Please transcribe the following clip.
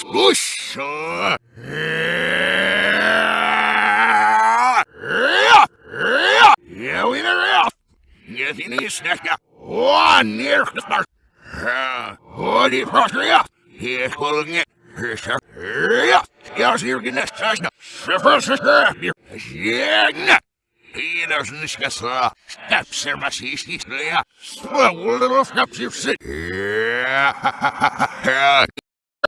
Слушай! Я вынырял! Не финишная! Он О, не просто! И холоднее! Я зиргина страшно! Шефершешка! Егна! И должны сказать, степсер масистый слея, свободно вкопсився.